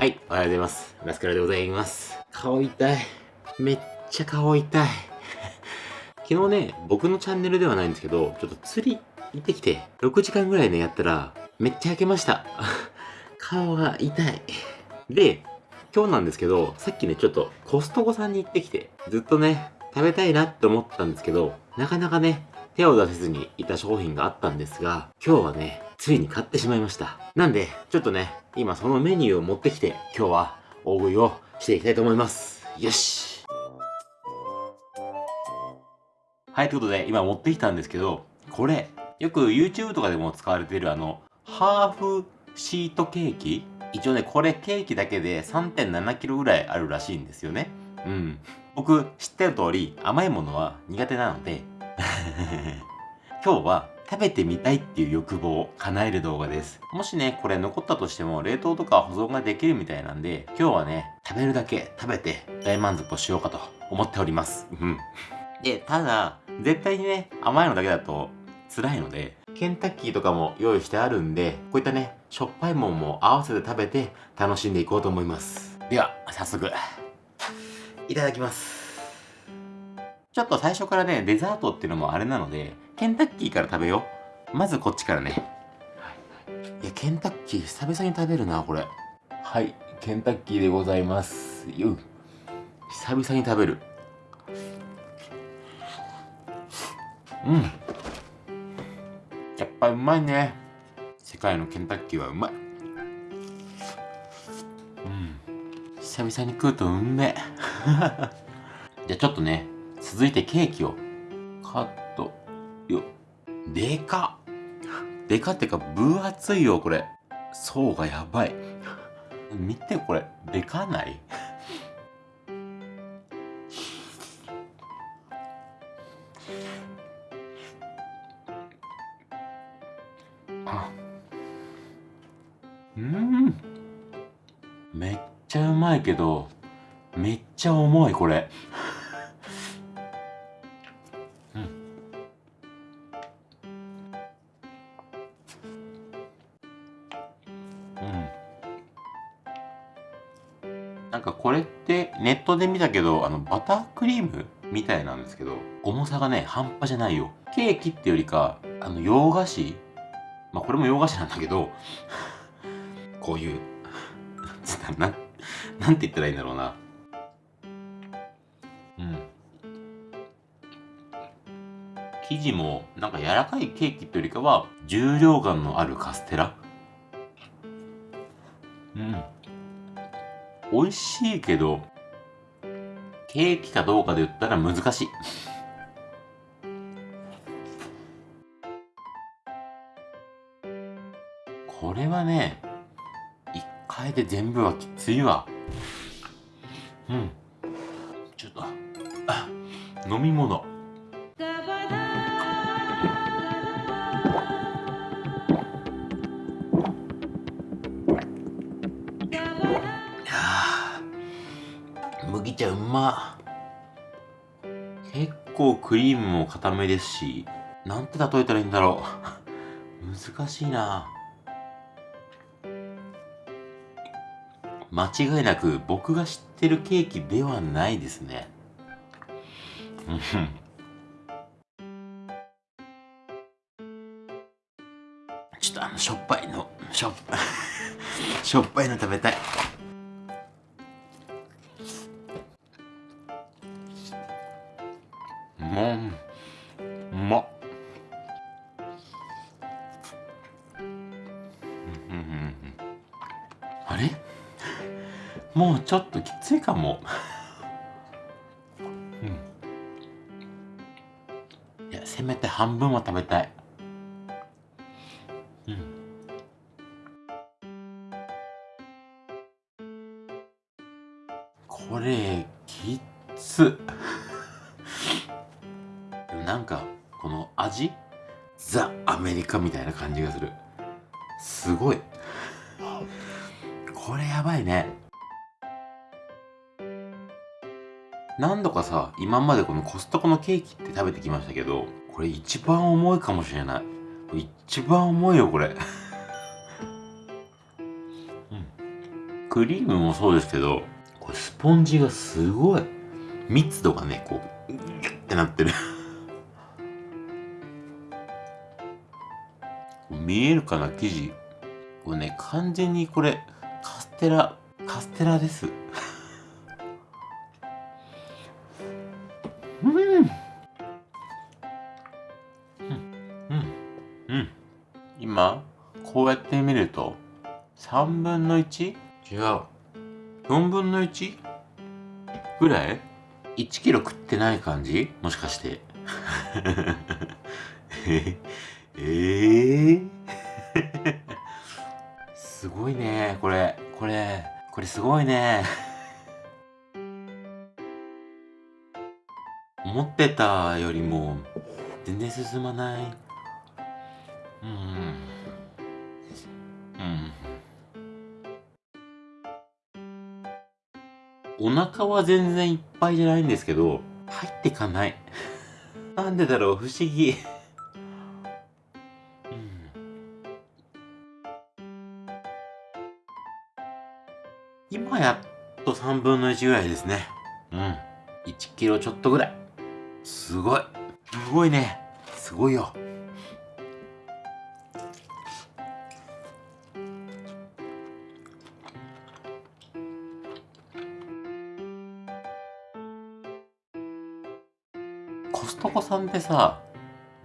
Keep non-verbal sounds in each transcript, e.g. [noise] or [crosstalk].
はい、おはようございます。ラスカルでございます。顔痛い。めっちゃ顔痛い。[laughs] 昨日ね、僕のチャンネルではないんですけど、ちょっと釣り行ってきて、6時間ぐらいね、やったら、めっちゃ焼けました。[laughs] 顔が痛い。で、今日なんですけど、さっきね、ちょっとコストコさんに行ってきて、ずっとね、食べたいなって思ったんですけど、なかなかね、手を出せずにいた商品があったんですが、今日はね、ついに買ってしまいました。なんで、ちょっとね、今そのメニューを持ってきて、今日は大食いをしていきたいと思います。よしはい、ということで、今持ってきたんですけど、これ、よく YouTube とかでも使われているあの、ハーフシートケーキ？一応ね、これケーキだけで 3.7kg ぐらいあるらしいんですよね。うん。僕、知ってる通り、甘いものは苦手なので [laughs] 今日は食べてみたいっていう欲望を叶える動画です。もしね、これ残ったとしても冷凍とか保存ができるみたいなんで、今日はね、食べるだけ食べて大満足をしようかと思っております。うん。で、ただ、絶対にね、甘いのだけだと辛いので、ケンタッキーとかも用意してあるんで、こういったね、しょっぱいもんも合わせて食べて楽しんでいこうと思います。では、早速、いただきます。ちょっと最初からね、デザートっていうのもあれなので、ケンタッキーから食べよう。まずこっちからね。いや、ケンタッキー久々に食べるな、これ。はい、ケンタッキーでございます。よ久々に食べる。うん。やっぱうまいね。世界のケンタッキーはうまい。うん。久々に食うとうんめえ。[laughs] じゃあちょっとね、続いてケーキをカットよでかでかってか分厚いよこれ。層がやばい。見てこれ。でかない？うん。めっちゃうまいけどめっちゃ重いこれ。なんかこれってネットで見たけど、あの、バタークリームみたいなんですけど、重さがね、半端じゃないよ。ケーキってよりか、あの、洋菓子まあ、これも洋菓子なんだけど、[laughs] こういう、な、なんて言ったらいいんだろうな。うん。生地も、なんか柔らかいケーキってよりかは、重量感のあるカステラうん。美味しいけど、ケーキかどうかで言ったら難しい。これはね、一回で全部はきついわ。うん。ちょっと、飲み物。麦茶うま。結構クリームも固めですしなんて例えたらいいんだろう。[laughs] 難しいな。間違いなく僕が知ってるケーキではないですね。ちょっとあのしょっぱいのしょっ [laughs] しょっぱいの食べたい。れもうちょっときついかも。うん。いやせめて半分は食べたい。うん。これきつ。[laughs] なんかこの味？ザ・アメリカみたいな感じがする。すごい。これやばいね。何度かさ今までこのコストコのケーキって食べてきましたけどこれ一番重いかもしれない。一番重いよこれ。[laughs] うん。クリームもそうですけど、これスポンジがすごい。密度がね、こう、ギュッてなってる。[laughs] 見えるかな生地。これね、完全にこれ、テラ、カステラです。うん。うん。うん。うん。今、こうやって見ると、3分の 1? 違う。4分の 1? ぐらい ?1 キロ食ってない感じ？もしかして。え [laughs] えー、[laughs] すごいね、これ。これ、これすごいね。思ってたよりも全然進まない。うん。うん。お腹は全然いっぱいじゃないんですけど、入ってかない。なんでだろう、不思議。3分の1ぐらいですね。うん。1キロちょっとぐらい。すごい。すごいね。すごいよ。コストコさんってさ、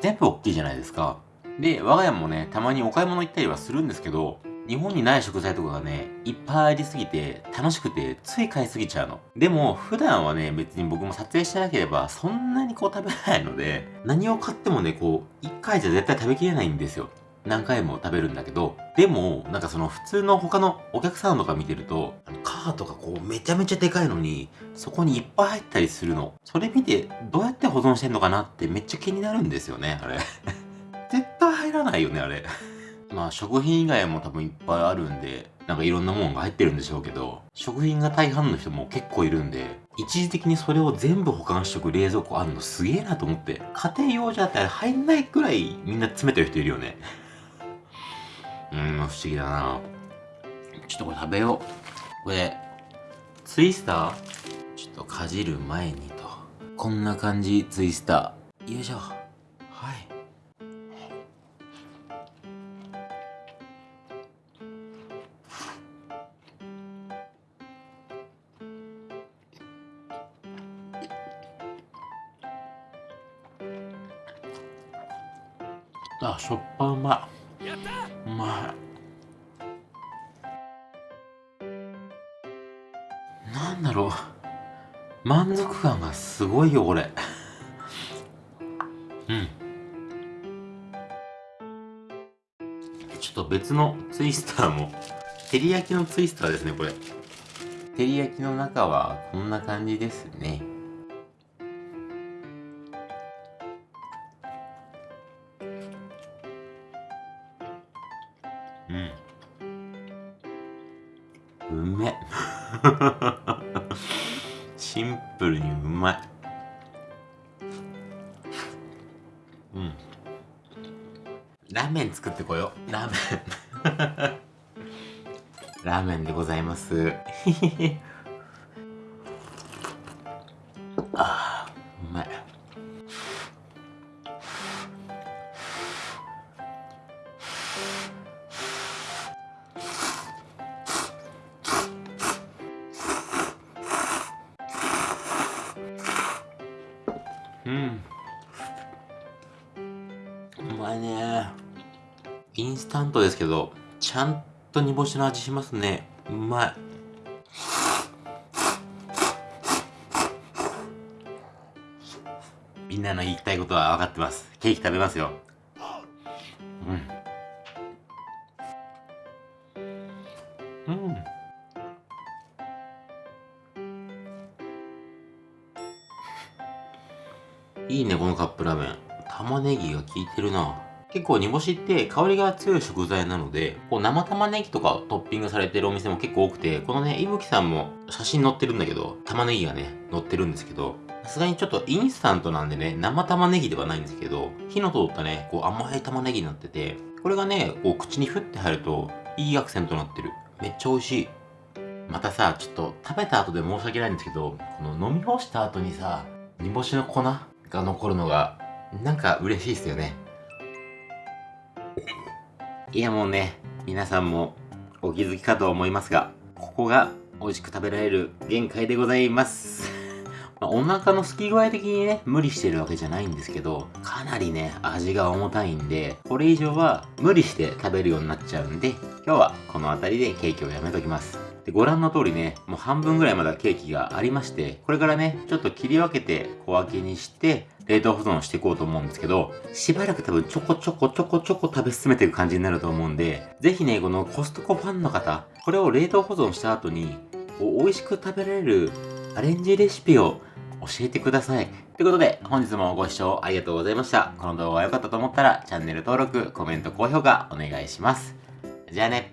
全部大きいじゃないですか。で、我が家もね、たまにお買い物行ったりはするんですけど、日本にない食材とかがね、いっぱいありすぎて、楽しくて、つい買いすぎちゃうの。でも、普段はね、別に僕も撮影してなければ、そんなにこう食べないので、何を買ってもね、こう、1回じゃ絶対食べきれないんですよ。何回も食べるんだけど、でも、なんかその普通の他のお客さんとか見てると、カートがこうめちゃめちゃでかいのに、そこにいっぱい入ったりするの。それ見て、どうやって保存してんのかなってめっちゃ気になるんですよね、あれ。[laughs] 絶対入らないよね、あれ。まあ食品以外も多分いっぱいあるんで、なんかいろんなもんが入ってるんでしょうけど、食品が大半の人も結構いるんで、一時的にそれを全部保管しとく冷蔵庫あるのすげえなと思って、家庭用じゃってあれ入んないくらいみんな詰めてる人いるよね。[laughs] うん、不思議だなちょっとこれ食べよう。これ、ツイスターちょっとかじる前にと。こんな感じ、ツイスター。よいしょ。あ、しょっぱうまい。うまい。なんだろう。満足感がすごいよ、これ。うん。ちょっと別のツイスターも。照り焼きのツイスターですね、これ。照り焼きの中はこんな感じですね。う。め [laughs] シンプルにうまい。うん。ラーメン作ってこよう。ラーメン。[laughs] ラーメンでございます。インスタントですけど、ちゃんと煮干しの味しますね。うまい。みんなの言いたいことは分かってます。ケーキ食べますよ。うん。うん。いいね、このカップラーメン。玉ねぎが効いてるな。結構煮干しって香りが強い食材なので、こう生玉ねぎとかトッピングされてるお店も結構多くて、このね、いぶきさんも写真載ってるんだけど、玉ねぎがね、載ってるんですけど、さすがにちょっとインスタントなんでね、生玉ねぎではないんですけど、火の通ったね、こう甘い玉ねぎになってて、これがね、こう口にふって入ると、いいアクセントになってる。めっちゃ美味しい。またさ、ちょっと食べた後で申し訳ないんですけど、この飲み干した後にさ、煮干しの粉が残るのが、なんか嬉しいっすよね。いやもうね、皆さんもお気づきかと思いますが、ここが美味しく食べられる限界でございます。[laughs] まあお腹の空き具合的にね、無理してるわけじゃないんですけど、かなりね、味が重たいんで、これ以上は無理して食べるようになっちゃうんで、今日はこの辺りでケーキをやめときます。で、ご覧の通りね、もう半分ぐらいまだケーキがありまして、これからね、ちょっと切り分けて小分けにして、冷凍保存していこうと思うんですけど、しばらく多分ちょこちょこちょこちょこ食べ進めていく感じになると思うんで、ぜひね、このコストコファンの方、これを冷凍保存した後に、こう美味しく食べられるアレンジレシピを教えてください。ということで、本日もご視聴ありがとうございました。この動画が良かったと思ったら、チャンネル登録、コメント、高評価お願いします。じゃあね。